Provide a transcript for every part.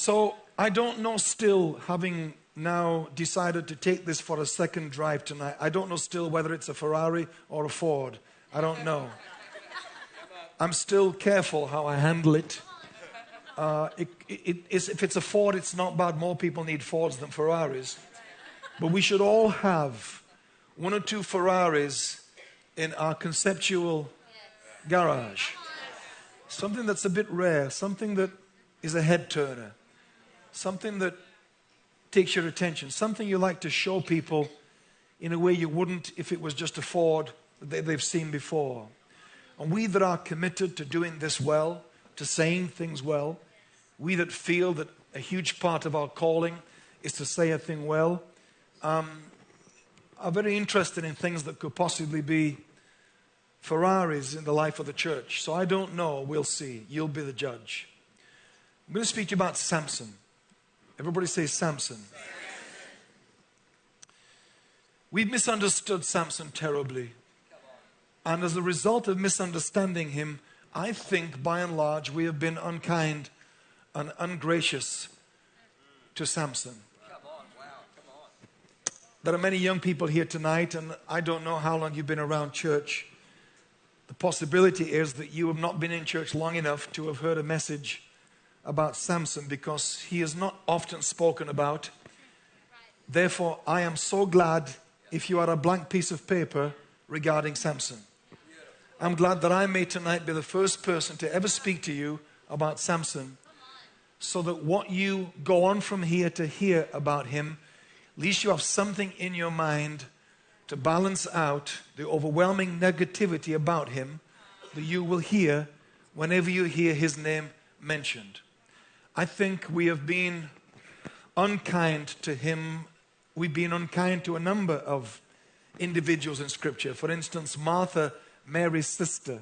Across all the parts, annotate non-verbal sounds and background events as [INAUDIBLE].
So I don't know still, having now decided to take this for a second drive tonight, I don't know still whether it's a Ferrari or a Ford. I don't know. I'm still careful how I handle it. Uh, it, it if it's a Ford, it's not bad. More people need Fords than Ferraris. But we should all have one or two Ferraris in our conceptual garage. Something that's a bit rare, something that is a head turner, something that takes your attention, something you like to show people in a way you wouldn't if it was just a Ford that they've seen before. And we that are committed to doing this well, to saying things well, we that feel that a huge part of our calling is to say a thing well, um, are very interested in things that could possibly be Ferraris in the life of the church. So I don't know. We'll see. You'll be the judge. I'm going to speak to you about Samson. Everybody say Samson. We've misunderstood Samson terribly. And as a result of misunderstanding him, I think by and large we have been unkind and ungracious to Samson. There are many young people here tonight, and I don't know how long you've been around church. The possibility is that you have not been in church long enough to have heard a message about Samson because he is not often spoken about. Therefore, I am so glad if you are a blank piece of paper regarding Samson. I'm glad that I may tonight be the first person to ever speak to you about Samson so that what you go on from here to hear about him, at least you have something in your mind to balance out the overwhelming negativity about him that you will hear whenever you hear his name mentioned. I think we have been unkind to him. We've been unkind to a number of individuals in Scripture. For instance, Martha Mary's sister.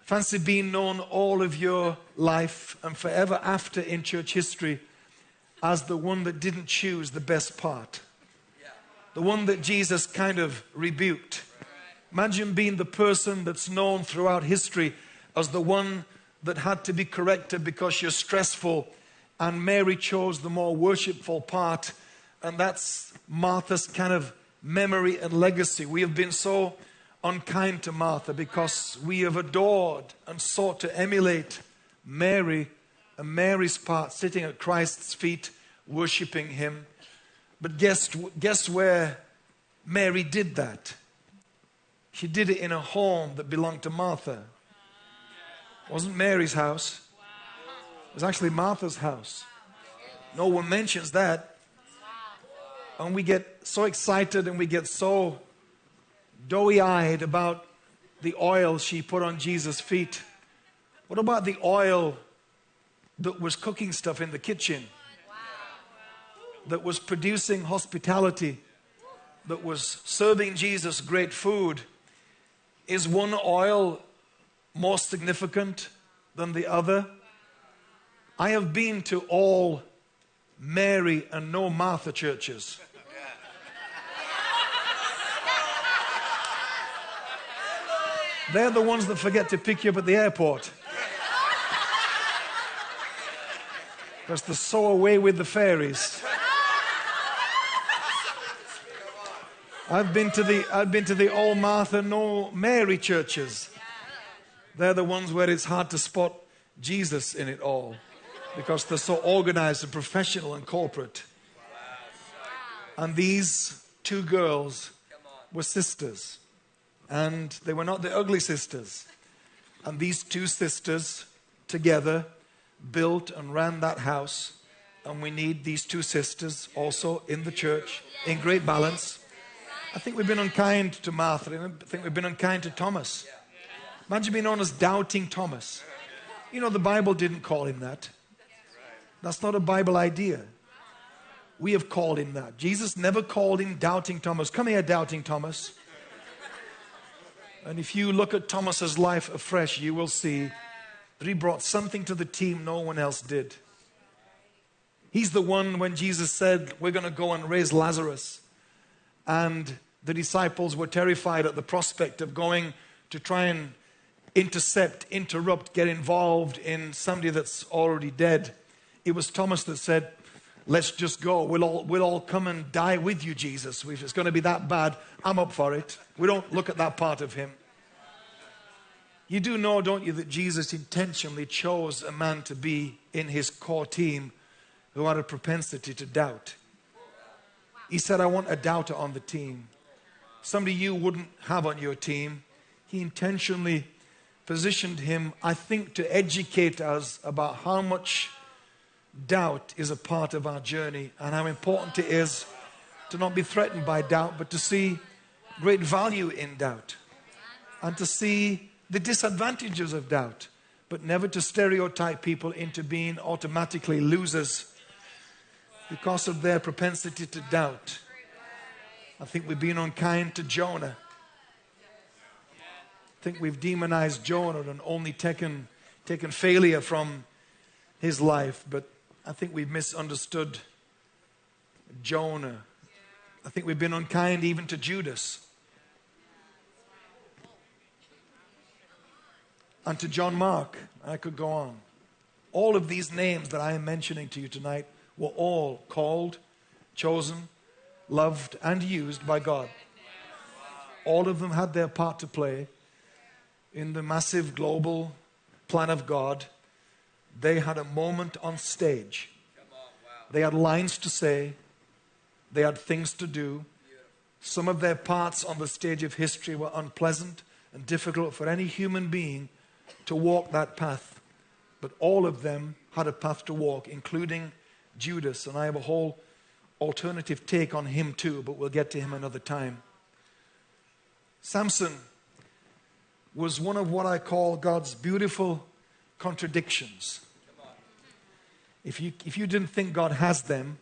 Fancy being known all of your life and forever after in church history as the one that didn't choose the best part, the one that Jesus kind of rebuked. Imagine being the person that's known throughout history as the one that had to be corrected because you're stressful, and Mary chose the more worshipful part, and that's Martha's kind of memory and legacy. We have been so unkind to Martha because we have adored and sought to emulate Mary and Mary's part, sitting at Christ's feet, worshiping Him. But guess, guess where Mary did that? She did it in a home that belonged to Martha. It wasn't Mary's house, it was actually Martha's house. No one mentions that. And we get so excited and we get so doughy eyed about the oil she put on Jesus' feet? What about the oil that was cooking stuff in the kitchen? That was producing hospitality? That was serving Jesus great food? Is one oil more significant than the other? I have been to all Mary and no Martha churches. They're the ones that forget to pick you up at the airport. Because they're so away with the fairies. I've been to the I've been to the old Martha no Mary churches. They're the ones where it's hard to spot Jesus in it all because they're so organized and professional and corporate. And these two girls were sisters. And they were not the ugly sisters. And these two sisters together built and ran that house. And we need these two sisters also in the church in great balance. I think we've been unkind to Martha. I think we've been unkind to Thomas. Imagine being known as doubting Thomas. You know, the Bible didn't call him that. That's not a Bible idea. We have called him that. Jesus never called him doubting Thomas. Come here, doubting Thomas. And if you look at Thomas's life afresh, you will see that he brought something to the team no one else did. He's the one when Jesus said, We're going to go and raise Lazarus. And the disciples were terrified at the prospect of going to try and intercept, interrupt, get involved in somebody that's already dead. it was Thomas that said, Let's just go. We'll all, we'll all come and die with you, Jesus. If it's going to be that bad, I'm up for it. We don't look at that part of him. You do know, don't you, that Jesus intentionally chose a man to be in his core team who had a propensity to doubt. He said, I want a doubter on the team. Somebody you wouldn't have on your team. He intentionally positioned him, I think, to educate us about how much doubt is a part of our journey and how important it is to not be threatened by doubt, but to see great value in doubt and to see the disadvantages of doubt, but never to stereotype people into being automatically losers because of their propensity to doubt. I think we've been unkind to Jonah. I think we've demonized Jonah and only taken, taken failure from his life, but I think we've misunderstood Jonah. I think we've been unkind even to Judas. And to John Mark. I could go on. All of these names that I am mentioning to you tonight were all called, chosen, loved, and used by God. All of them had their part to play in the massive global plan of God. They had a moment on stage. They had lines to say, they had things to do. Some of their parts on the stage of history were unpleasant and difficult for any human being to walk that path. But all of them had a path to walk, including Judas. And I have a whole alternative take on him too, but we'll get to him another time. Samson was one of what I call God's beautiful contradictions. If you, if you didn't think God has them,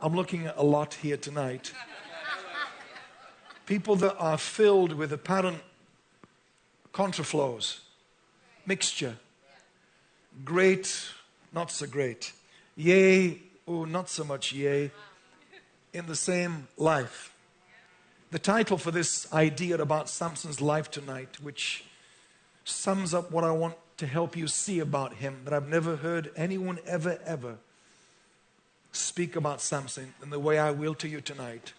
I'm looking at a lot here tonight. People that are filled with apparent contraflows, mixture, great, not so great, yea, oh, not so much yea, in the same life. The title for this idea about Samson's life tonight, which sums up what I want to help you see about him that I've never heard anyone ever, ever speak about Samson in the way I will to you tonight.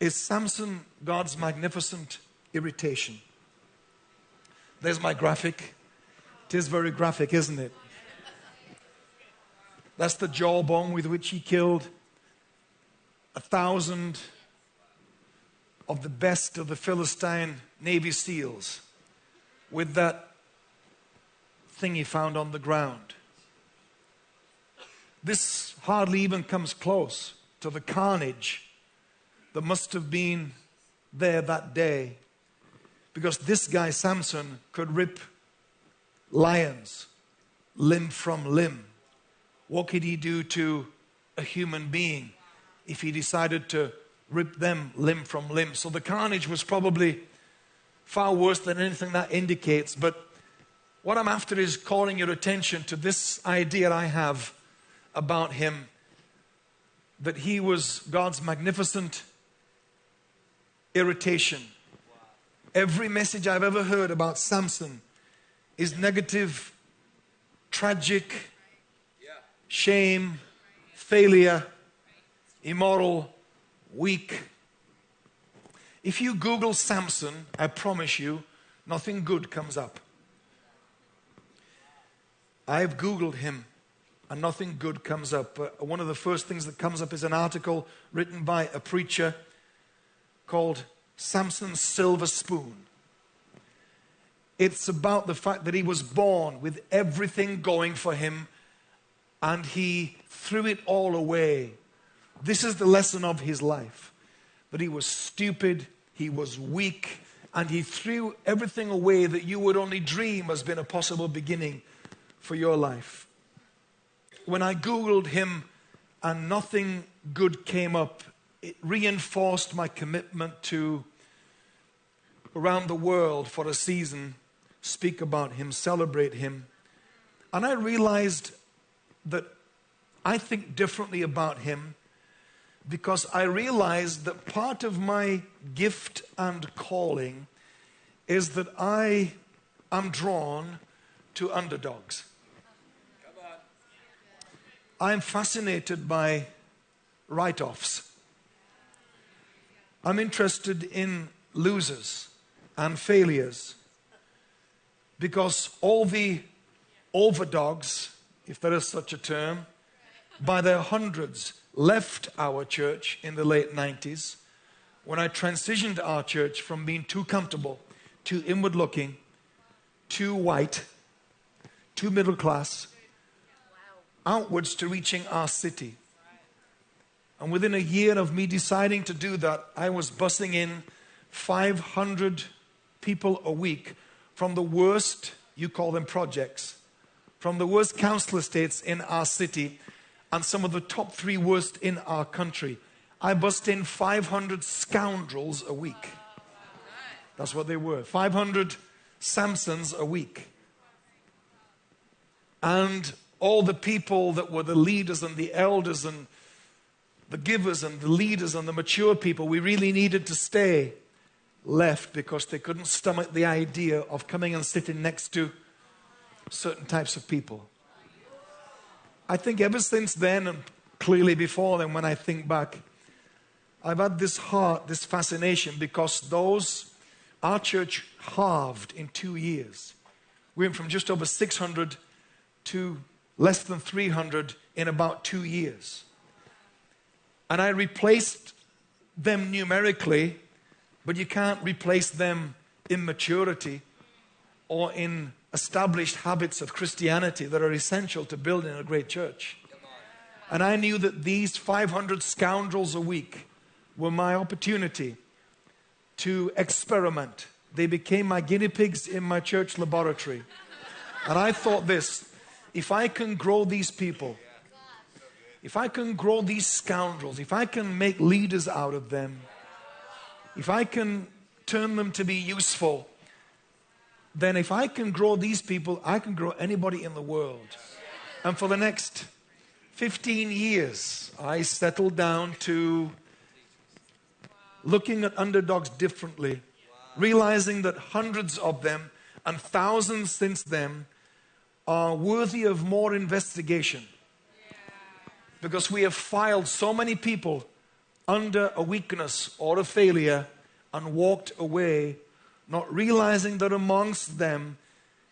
Is Samson God's magnificent irritation? There's my graphic. It is very graphic, isn't it? That's the jawbone with which he killed a thousand of the best of the Philistine Navy SEALs with that thing he found on the ground. This hardly even comes close to the carnage that must have been there that day because this guy, Samson, could rip lions limb from limb. What could he do to a human being if he decided to rip them limb from limb? So the carnage was probably far worse than anything that indicates, but what I'm after is calling your attention to this idea I have about him that he was God's magnificent irritation. Every message I've ever heard about Samson is negative, tragic, shame, failure, immoral, weak. If you Google Samson, I promise you, nothing good comes up. I've Googled him and nothing good comes up. Uh, one of the first things that comes up is an article written by a preacher called Samson's Silver Spoon. It's about the fact that he was born with everything going for him and he threw it all away. This is the lesson of his life that he was stupid, he was weak, and he threw everything away that you would only dream has been a possible beginning for your life. When I Googled him and nothing good came up, it reinforced my commitment to, around the world for a season, speak about him, celebrate him. And I realized that I think differently about him because I realized that part of my gift and calling is that I am drawn to underdogs. I'm fascinated by write offs. I'm interested in losers and failures because all the overdogs, if there is such a term, by their hundreds left our church in the late 90s when I transitioned our church from being too comfortable, too inward looking, too white, too middle class, outwards to reaching our city. And within a year of me deciding to do that, I was bussing in 500 people a week from the worst, you call them projects, from the worst council estates in our city and some of the top three worst in our country. I bust in 500 scoundrels a week. That's what they were 500 Samsons a week. And all the people that were the leaders and the elders and the givers and the leaders and the mature people we really needed to stay left because they couldn't stomach the idea of coming and sitting next to certain types of people. I think ever since then, and clearly before then, when I think back, I've had this heart, this fascination, because those, our church halved in two years. We went from just over 600 to less than 300 in about two years. And I replaced them numerically, but you can't replace them in maturity or in established habits of Christianity that are essential to building a great church. And I knew that these 500 scoundrels a week were my opportunity to experiment. They became my guinea pigs in my church laboratory. And I thought this if I can grow these people, if I can grow these scoundrels, if I can make leaders out of them, if I can turn them to be useful, then if I can grow these people, I can grow anybody in the world. And for the next 15 years, I settled down to looking at underdogs differently, realizing that hundreds of them and thousands since then are worthy of more investigation because we have filed so many people under a weakness or a failure and walked away, not realizing that amongst them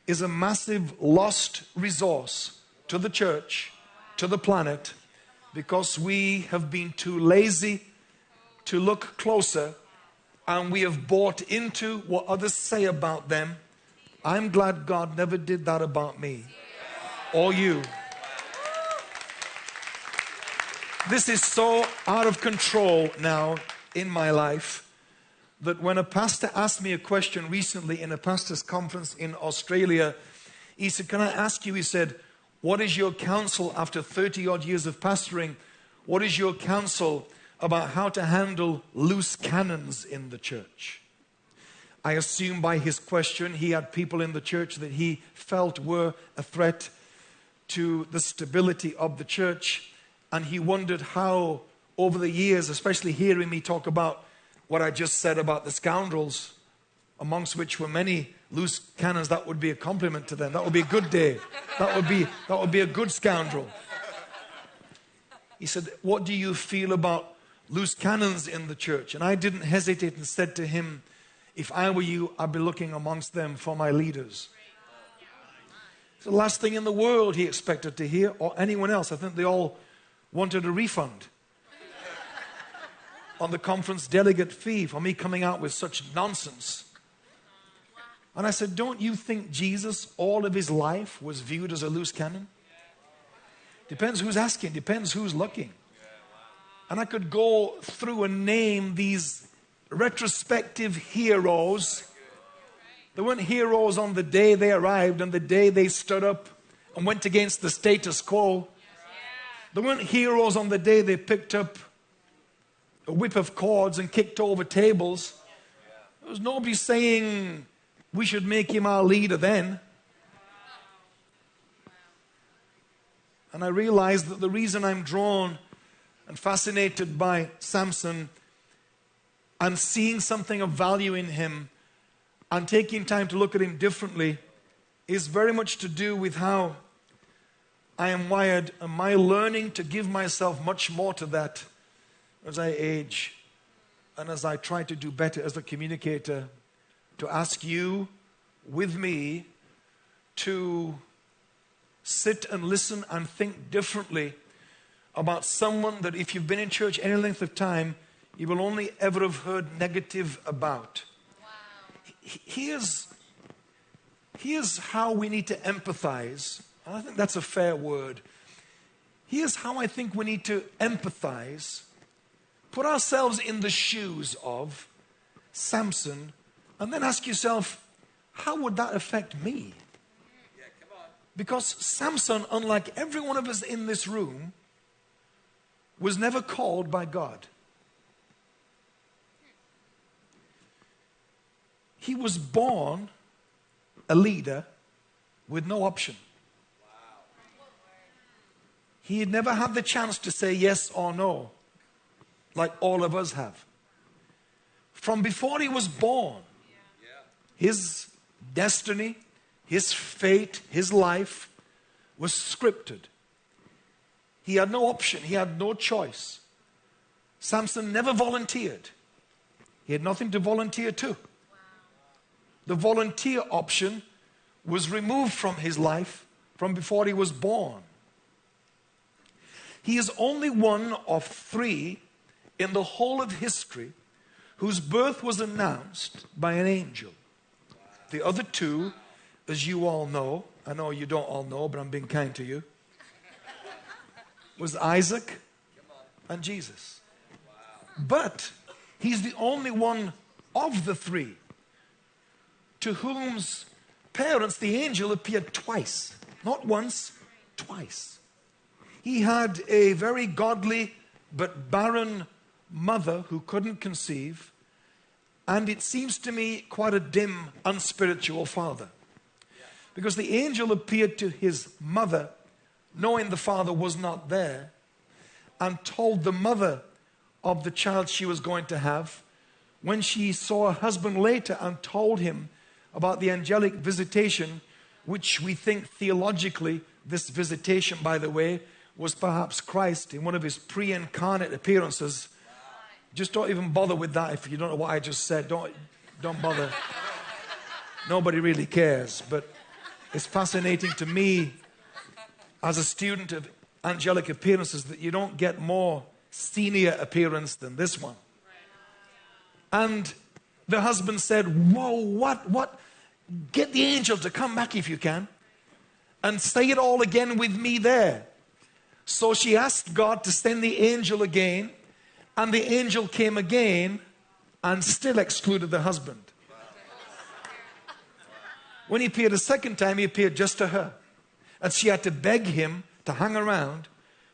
is a massive lost resource to the church, to the planet, because we have been too lazy to look closer and we have bought into what others say about them. I'm glad God never did that about me or you. This is so out of control now in my life that when a pastor asked me a question recently in a pastor's conference in Australia, he said, Can I ask you? He said, What is your counsel after 30 odd years of pastoring? What is your counsel about how to handle loose cannons in the church? I assume by his question, he had people in the church that he felt were a threat to the stability of the church and he wondered how, over the years, especially hearing me talk about what I just said about the scoundrels, amongst which were many loose cannons, that would be a compliment to them. That would be a good day. That would be, that would be a good scoundrel. He said, What do you feel about loose cannons in the church? And I didn't hesitate and said to him, If I were you, I'd be looking amongst them for my leaders. It's the last thing in the world he expected to hear, or anyone else. I think they all wanted a refund on the conference delegate fee for me coming out with such nonsense. And I said, Don't you think Jesus, all of his life, was viewed as a loose cannon? Depends who's asking, depends who's looking. And I could go through and name these retrospective heroes. They weren't heroes on the day they arrived and the day they stood up and went against the status quo. They weren't heroes on the day they picked up a whip of cords and kicked over tables. There was nobody saying we should make him our leader then. And I realized that the reason I'm drawn and fascinated by Samson and seeing something of value in him and taking time to look at him differently is very much to do with how I am wired, and my learning to give myself much more to that as I age and as I try to do better as a communicator, to ask you with me to sit and listen and think differently about someone that if you've been in church any length of time, you will only ever have heard negative about. Wow. Here's, here's how we need to empathize. I think that's a fair word. Here's how I think we need to empathize, put ourselves in the shoes of Samson, and then ask yourself, how would that affect me? Because Samson, unlike every one of us in this room, was never called by God. He was born a leader with no option. He had never had the chance to say yes or no, like all of us have. From before he was born, his destiny, his fate, his life was scripted. He had no option, he had no choice. Samson never volunteered, he had nothing to volunteer to. The volunteer option was removed from his life from before he was born. He is only one of three in the whole of history whose birth was announced by an angel. The other two as you all know, I know you don't all know, but I'm being kind to you, was Isaac and Jesus. But he's the only one of the three to whom's parents the angel appeared twice. Not once, twice. He had a very godly but barren mother who couldn't conceive, and it seems to me quite a dim, unspiritual father. Because the angel appeared to his mother, knowing the father was not there, and told the mother of the child she was going to have, when she saw her husband later and told him about the angelic visitation, which we think theologically, this visitation, by the way, was perhaps Christ in one of his pre incarnate appearances. Just don't even bother with that if you don't know what I just said. Don't, don't bother. Nobody really cares. But it's fascinating to me as a student of angelic appearances that you don't get more senior appearance than this one. And the husband said, Whoa, what, what? Get the angel to come back if you can and say it all again with me there. So she asked God to send the angel again, and the angel came again and still excluded the husband. When he appeared a second time, he appeared just to her. And she had to beg him to hang around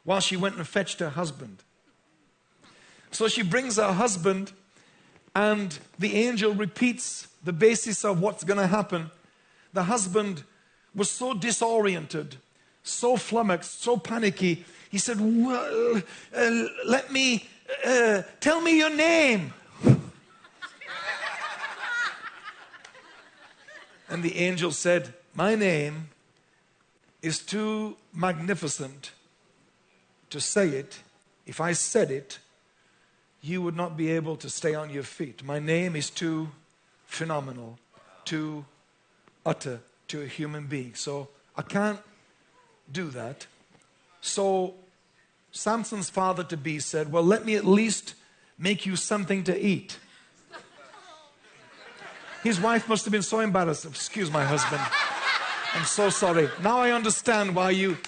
while she went and fetched her husband. So she brings her husband, and the angel repeats the basis of what's going to happen. The husband was so disoriented, so flummoxed, so panicky. He said, well, uh, Let me, uh, tell me your name. And the angel said, My name is too magnificent to say it. If I said it, you would not be able to stay on your feet. My name is too phenomenal, too utter to a human being. So I can't do that. So Samson's father to be said, Well, let me at least make you something to eat. His wife must have been so embarrassed. Excuse my husband. I'm so sorry. Now I understand why you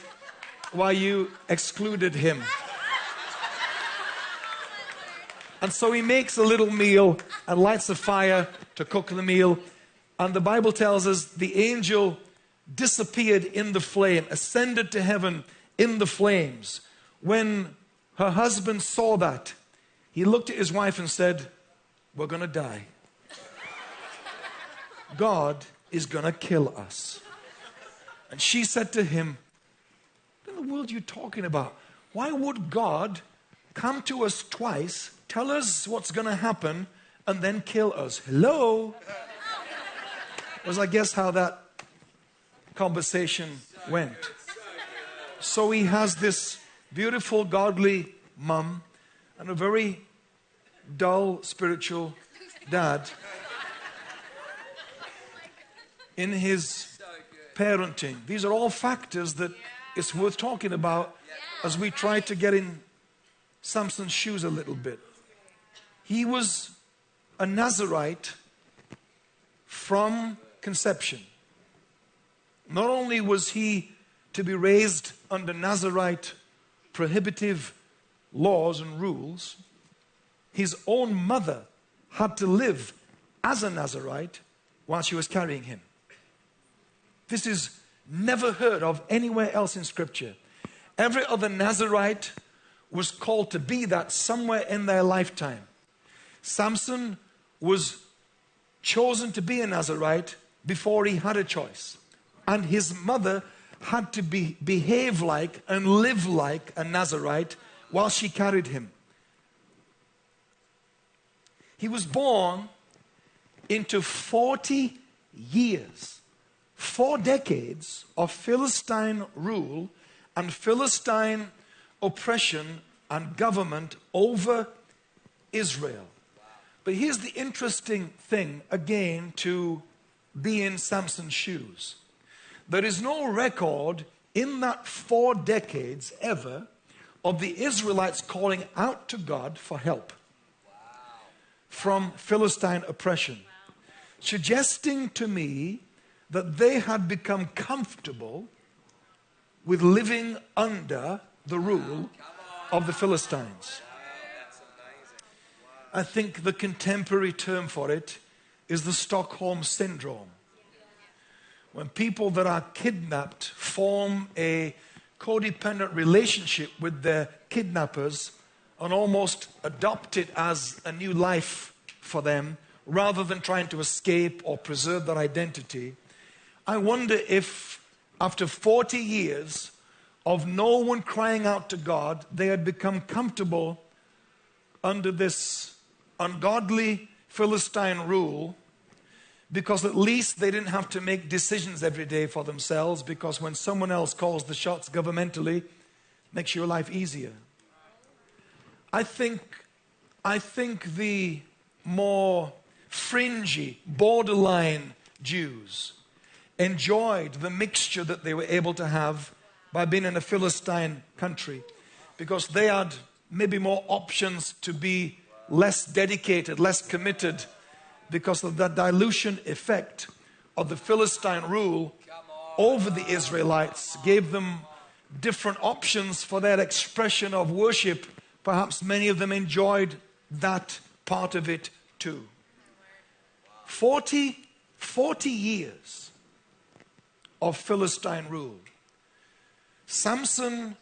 why you excluded him. And so he makes a little meal and lights a fire to cook the meal. And the Bible tells us the angel disappeared in the flame, ascended to heaven in the flames. When her husband saw that, he looked at his wife and said, We're going to die. God is going to kill us. And she said to him, What in the world are you talking about? Why would God come to us twice, tell us what's going to happen, and then kill us? Hello? Was, I guess, how that conversation went. So he has this beautiful, godly mum and a very dull, spiritual dad in his parenting. These are all factors that it's worth talking about as we try to get in Samson's shoes a little bit. He was a Nazarite from conception. Not only was he to be raised under Nazarite prohibitive laws and rules, his own mother had to live as a Nazarite while she was carrying him. This is never heard of anywhere else in Scripture. Every other Nazarite was called to be that somewhere in their lifetime. Samson was chosen to be a Nazarite before he had a choice. And his mother had to be, behave like and live like a Nazarite while she carried him. He was born into 40 years, four decades of Philistine rule and Philistine oppression and government over Israel. But here's the interesting thing again to be in Samson's shoes. There is no record in that four decades ever of the Israelites calling out to God for help from Philistine oppression, suggesting to me that they had become comfortable with living under the rule of the Philistines. I think the contemporary term for it is the Stockholm Syndrome. When people that are kidnapped form a codependent relationship with their kidnappers and almost adopt it as a new life for them rather than trying to escape or preserve their identity, I wonder if after 40 years of no one crying out to God, they had become comfortable under this ungodly Philistine rule because at least they didn't have to make decisions every day for themselves because when someone else calls the shots governmentally makes your life easier. I think i think the more fringy borderline jews enjoyed the mixture that they were able to have by being in a philistine country because they had maybe more options to be less dedicated, less committed because of the dilution effect of the Philistine rule over the Israelites, gave them different options for their expression of worship. Perhaps many of them enjoyed that part of it too. 40, 40 years of Philistine rule. Samson,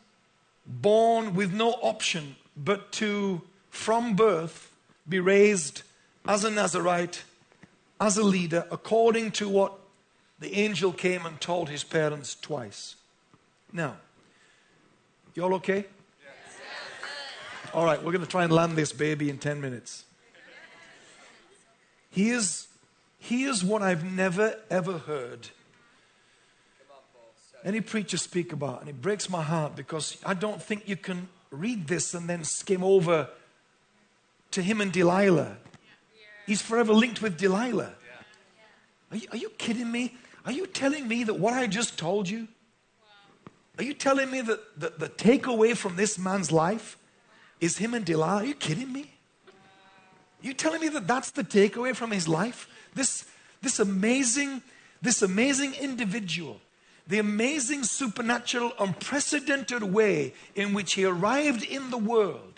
born with no option but to from birth be raised as a Nazarite, as a leader, according to what the angel came and told his parents twice. Now, you all okay? Yes. All right, we're going to try and land this baby in 10 minutes. Here's, here's what I've never ever heard any preacher speak about, and it breaks my heart because I don't think you can read this and then skim over to him and Delilah. He's forever linked with Delilah. Are you, are you kidding me? Are you telling me that what I just told you? Are you telling me that the, the takeaway from this man's life is him and Delilah? Are you kidding me? You telling me that that's the takeaway from his life? This, this amazing, this amazing individual, the amazing supernatural, unprecedented way in which he arrived in the world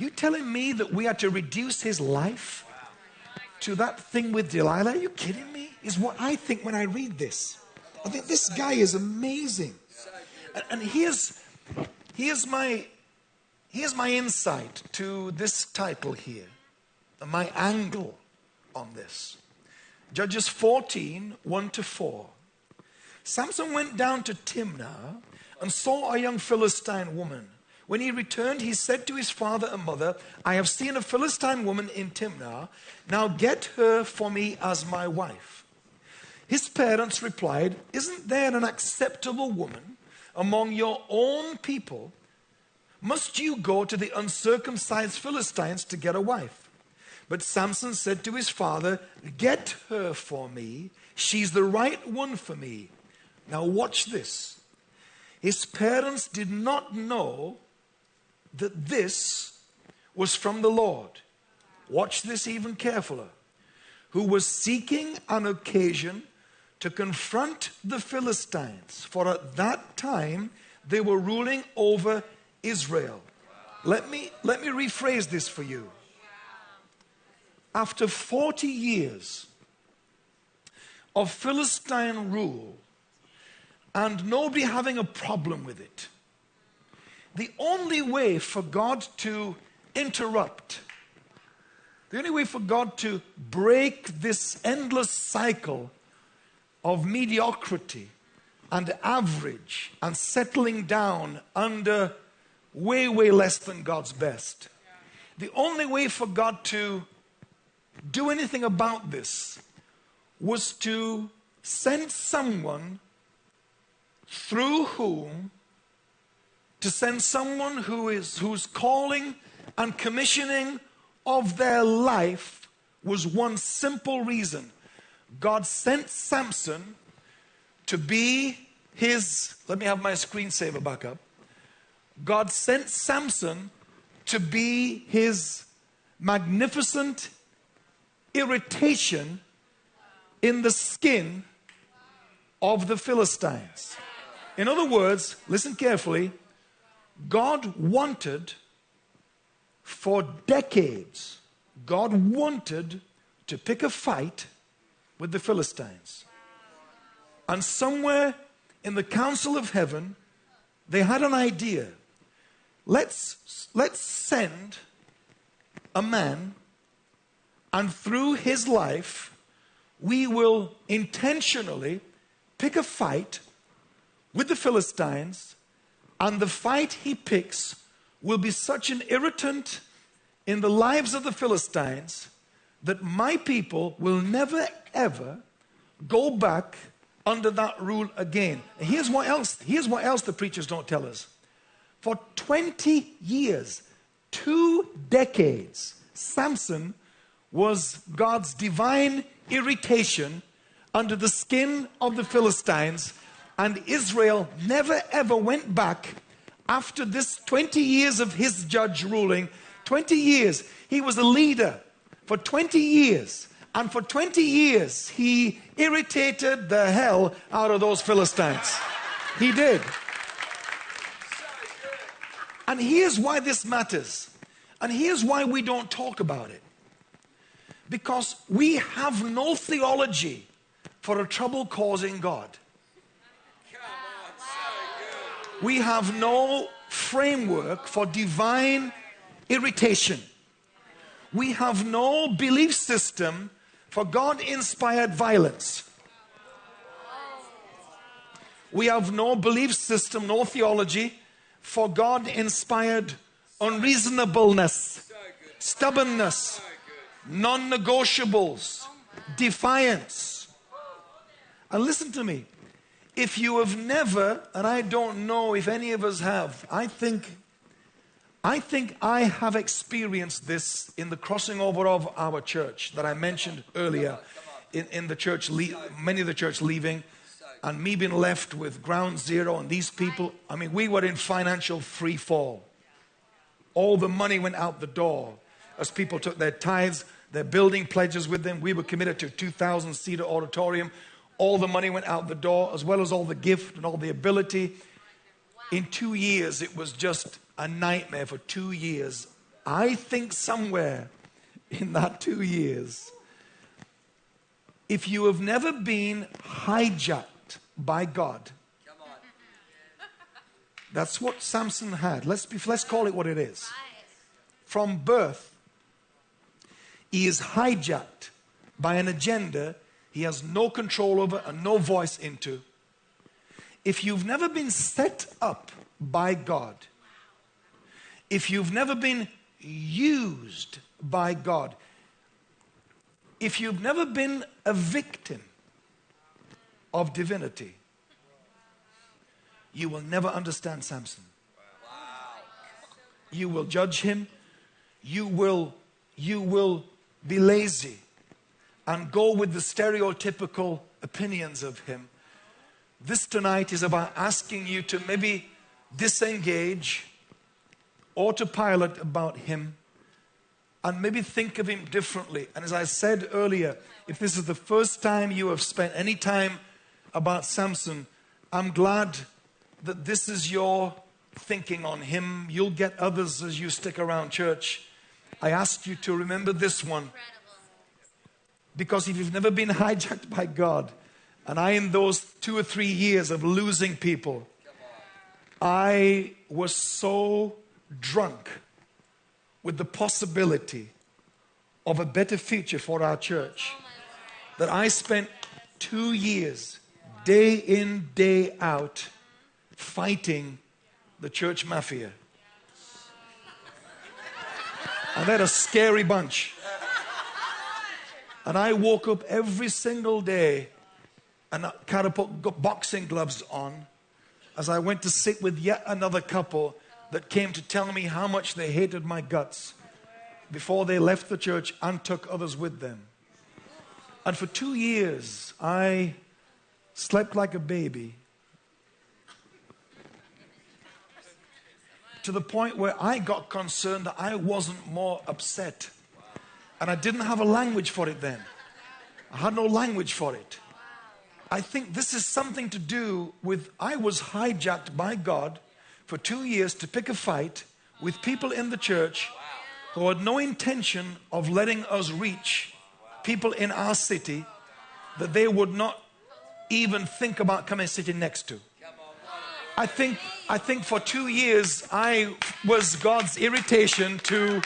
you telling me that we are to reduce his life to that thing with Delilah? Are you kidding me? Is what I think when I read this. I think this guy is amazing. And, and here's, here's, my, here's my insight to this title here, my angle on this. Judges 14, 1 to 4. Samson went down to Timnah and saw a young Philistine woman when he returned, he said to his father and mother, I have seen a Philistine woman in Timnah. Now get her for me as my wife. His parents replied, Isn't there an acceptable woman among your own people, must you go to the uncircumcised Philistines to get a wife? But Samson said to his father, Get her for me. She's the right one for me. Now, watch this. His parents did not know that this was from the Lord. Watch this even carefuler. Who was seeking an occasion to confront the Philistines, for at that time they were ruling over Israel. Let me, let me rephrase this for you. After 40 years of Philistine rule and nobody having a problem with it, the only way for God to interrupt, the only way for God to break this endless cycle of mediocrity and average and settling down under way, way less than God's best. The only way for God to do anything about this was to send someone through whom to send someone who is whose calling and commissioning of their life was one simple reason God sent Samson to be his let me have my screensaver back up God sent Samson to be his magnificent irritation in the skin of the Philistines. In other words, listen carefully, God wanted for decades, God wanted to pick a fight with the Philistines. And somewhere in the council of heaven, they had an idea. Let's, let's send a man, and through his life, we will intentionally pick a fight with the Philistines, and the fight he picks will be such an irritant in the lives of the Philistines that my people will never ever go back under that rule again. And here's what else, here's what else the preachers don't tell us. For 20 years, two decades, Samson was God's divine irritation under the skin of the Philistines, and Israel never ever went back after this 20 years of his judge ruling. 20 years, he was a leader for 20 years. And for 20 years, he irritated the hell out of those Philistines. He did. And here's why this matters. And here's why we don't talk about it. Because we have no theology for a trouble causing God. We have no framework for divine irritation. We have no belief system for God inspired violence. We have no belief system, no theology for God inspired unreasonableness, stubbornness, non negotiables, defiance. And listen to me. If you have never, and I don't know if any of us have, I think I think I have experienced this in the crossing over of our church that I mentioned earlier in, in the church, many of the church leaving, and me being left with ground zero and these people. I mean, we were in financial free fall. All the money went out the door as people took their tithes, their building pledges with them. We were committed to a 2,000 seater auditorium. All the money went out the door, as well as all the gift and all the ability. In two years, it was just a nightmare for two years. I think somewhere in that two years, if you have never been hijacked by God, that's what Samson had. Let's, be, let's call it what it is. From birth, he is hijacked by an agenda he has no control over and no voice into. If you've never been set up by God, if you've never been used by God, if you've never been a victim of divinity, you will never understand Samson. You will judge him. You will, you will be lazy and go with the stereotypical opinions of him. This tonight is about asking you to maybe disengage, autopilot about him, and maybe think of him differently. And as I said earlier, if this is the first time you have spent any time about Samson, I'm glad that this is your thinking on him. You'll get others as you stick around church. I ask you to remember this one. Because if you've never been [LAUGHS] hijacked by God, and I, in those two or three years of losing people, I was so drunk with the possibility of a better future for our church that I spent two years, day in, day out, fighting the church mafia. And they're a scary bunch. And I woke up every single day and I kind of put boxing gloves on as I went to sit with yet another couple that came to tell me how much they hated my guts before they left the church and took others with them. And for two years, I slept like a baby to the point where I got concerned that I wasn't more upset. And I didn't have a language for it then. I had no language for it. I think this is something to do with I was hijacked by God for two years to pick a fight with people in the church who had no intention of letting us reach people in our city that they would not even think about coming sitting next to. I think, I think for two years I was God's irritation to,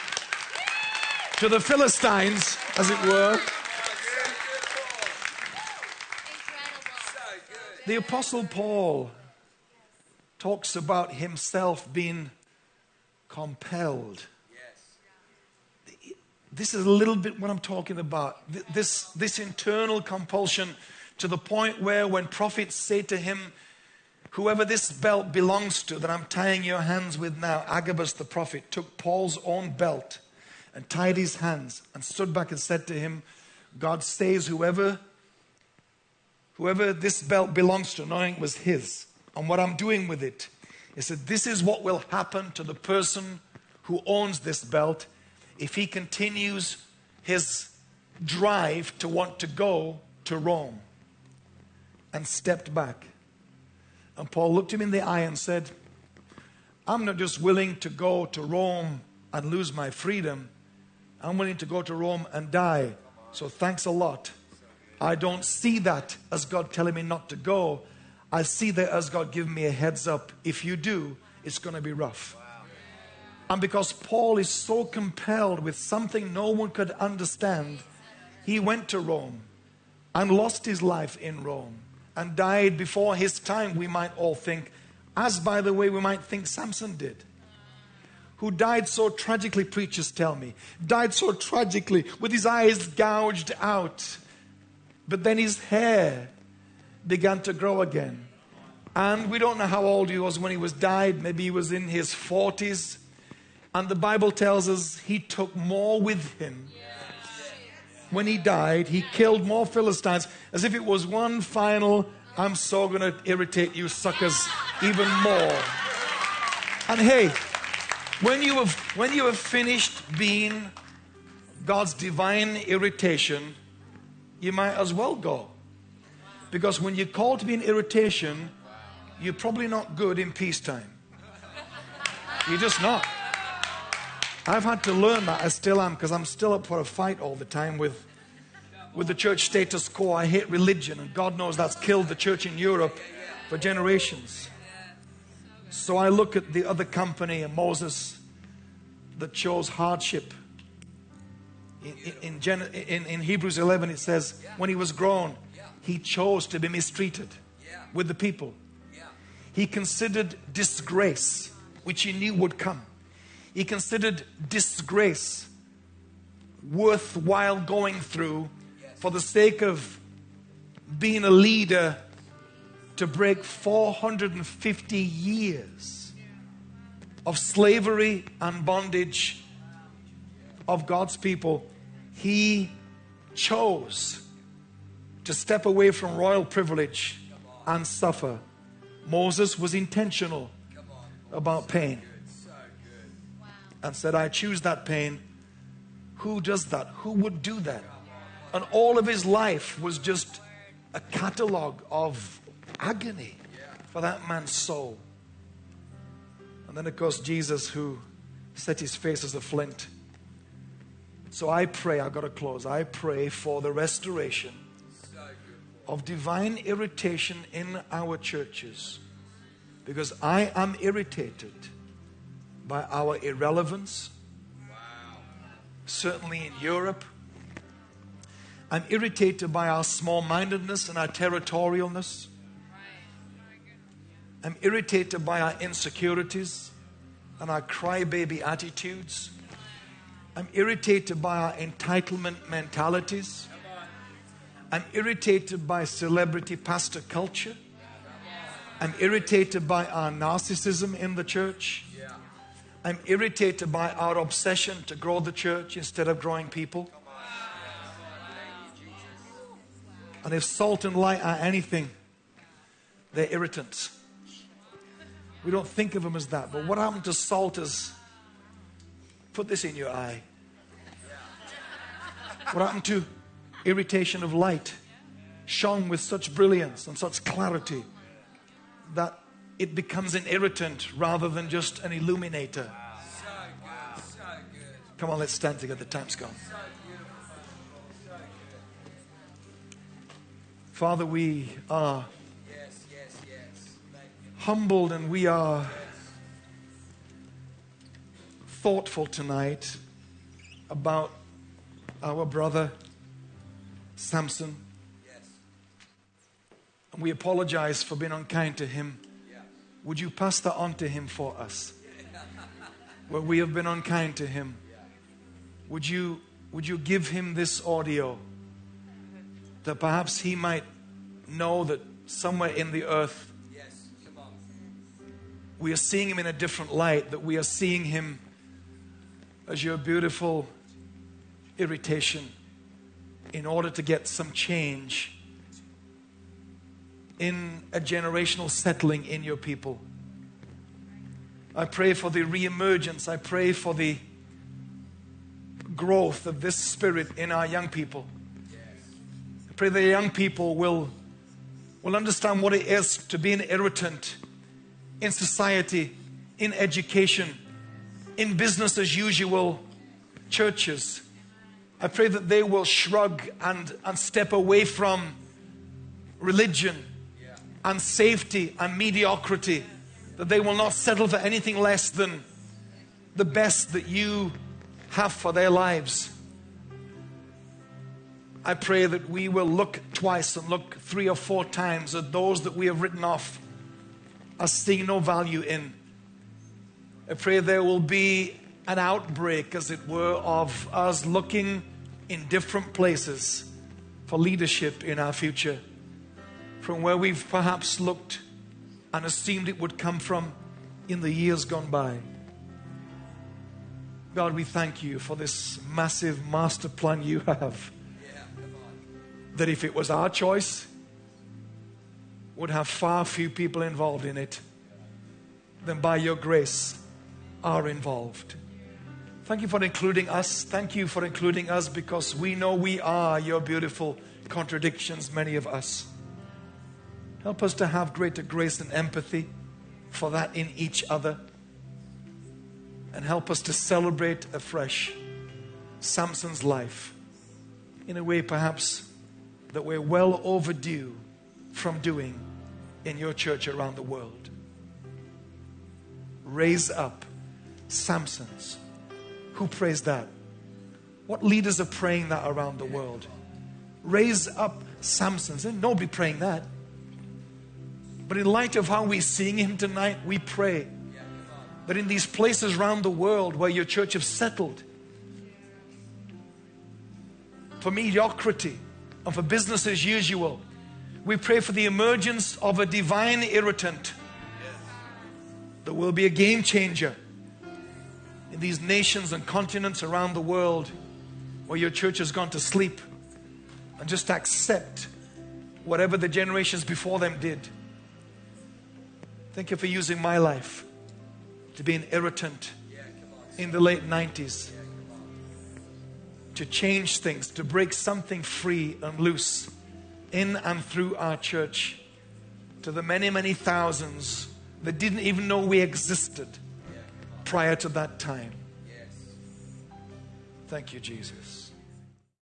to the Philistines, as it were. The Apostle Paul talks about himself being compelled. This is a little bit what I'm talking about. This, this internal compulsion to the point where when prophets say to him, Whoever this belt belongs to that I'm tying your hands with now, Agabus the prophet took Paul's own belt and tied his hands and stood back and said to him, God says, whoever, whoever this belt belongs to, knowing it was his, and what I'm doing with it, he said, This is what will happen to the person who owns this belt if he continues his drive to want to go to Rome and stepped back. And Paul looked him in the eye and said, I'm not just willing to go to Rome and lose my freedom, I'm willing to go to Rome and die. So thanks a lot. I don't see that as God telling me not to go. I see that as God giving me a heads up. If you do, it's going to be rough. And because Paul is so compelled with something no one could understand, he went to Rome and lost his life in Rome and died before his time, we might all think, as by the way, we might think Samson did. Who died so tragically, preachers tell me. Died so tragically with his eyes gouged out. But then his hair began to grow again. And we don't know how old he was when he was died. Maybe he was in his 40s. And the Bible tells us he took more with him when he died, he killed more Philistines as if it was one final, I'm so going to irritate you suckers even more. And hey, when you have, when you have finished being God's divine irritation, you might as well go. Because when you're called to be an irritation, you're probably not good in peacetime. You're just not. I've had to learn that. I still am because I'm still up for a fight all the time with, with the church status quo. I hate religion, and God knows that's killed the church in Europe for generations. So I look at the other company and Moses that chose hardship. In, in, in, in Hebrews 11, it says, when he was grown, he chose to be mistreated with the people. He considered disgrace, which he knew would come he considered disgrace worthwhile going through for the sake of being a leader to break 450 years of slavery and bondage of God's people. He chose to step away from royal privilege and suffer. Moses was intentional about pain and said, I choose that pain. Who does that? Who would do that? And all of his life was just a catalog of agony for that man's soul. And then, of course, Jesus, who set his face as a flint. So I pray, I've got to close. I pray for the restoration of divine irritation in our churches because I am irritated by our irrelevance, certainly in Europe. I'm irritated by our small mindedness and our territorialness. I'm irritated by our insecurities and our crybaby attitudes. I'm irritated by our entitlement mentalities. I'm irritated by celebrity pastor culture. I'm irritated by our narcissism in the church. I'm irritated by our obsession to grow the church instead of growing people. And if salt and light are anything, they're irritants. We don't think of them as that. But what happened to salt is put this in your eye. What happened to irritation of light? Shone with such brilliance and such clarity that it becomes an irritant rather than just an illuminator. Come on, let's stand together. Time's gone. Father, we are humbled and we are thoughtful tonight about our brother Samson. And we apologize for being unkind to him. Would you pass that on to him for us? [LAUGHS] Where we have been unkind to him. Would you, would you give him this audio that perhaps he might know that somewhere in the earth we are seeing him in a different light, that we are seeing him as your beautiful irritation in order to get some change in a generational settling in your people. I pray for the reemergence. I pray for the growth of this spirit in our young people. I pray the young people will, will understand what it is to be an irritant in society, in education, in business as usual churches. I pray that they will shrug and, and step away from religion and safety and mediocrity, that they will not settle for anything less than the best that you have for their lives. I pray that we will look twice and look three or four times at those that we have written off as seeing no value in. I pray there will be an outbreak, as it were, of us looking in different places for leadership in our future from where we've perhaps looked and assumed it would come from in the years gone by. God, we thank you for this massive master plan you have. that if it was our choice, would have far few people involved in it than by your grace are involved. Thank you for including us. Thank you for including us because we know we are your beautiful contradictions, many of us. Help us to have greater grace and empathy for that in each other. And help us to celebrate afresh Samson's life in a way perhaps that we're well overdue from doing in your church around the world. Raise up Samsons. Who prays that? What leaders are praying that around the world? Raise up Samsons. And nobody praying that. But in light of how we're seeing him tonight, we pray that in these places around the world where your church have settled for mediocrity and for business as usual, We pray for the emergence of a divine irritant that will be a game changer in these nations and continents around the world where your church has gone to sleep and just accept whatever the generations before them did. Thank you for using my life to be an irritant in the late 90s, to change things, to break something free and loose in and through our church to the many, many thousands that didn't even know we existed prior to that time. Thank you, Jesus.